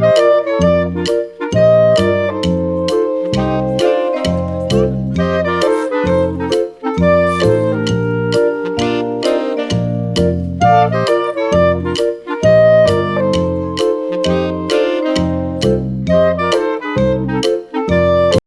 Música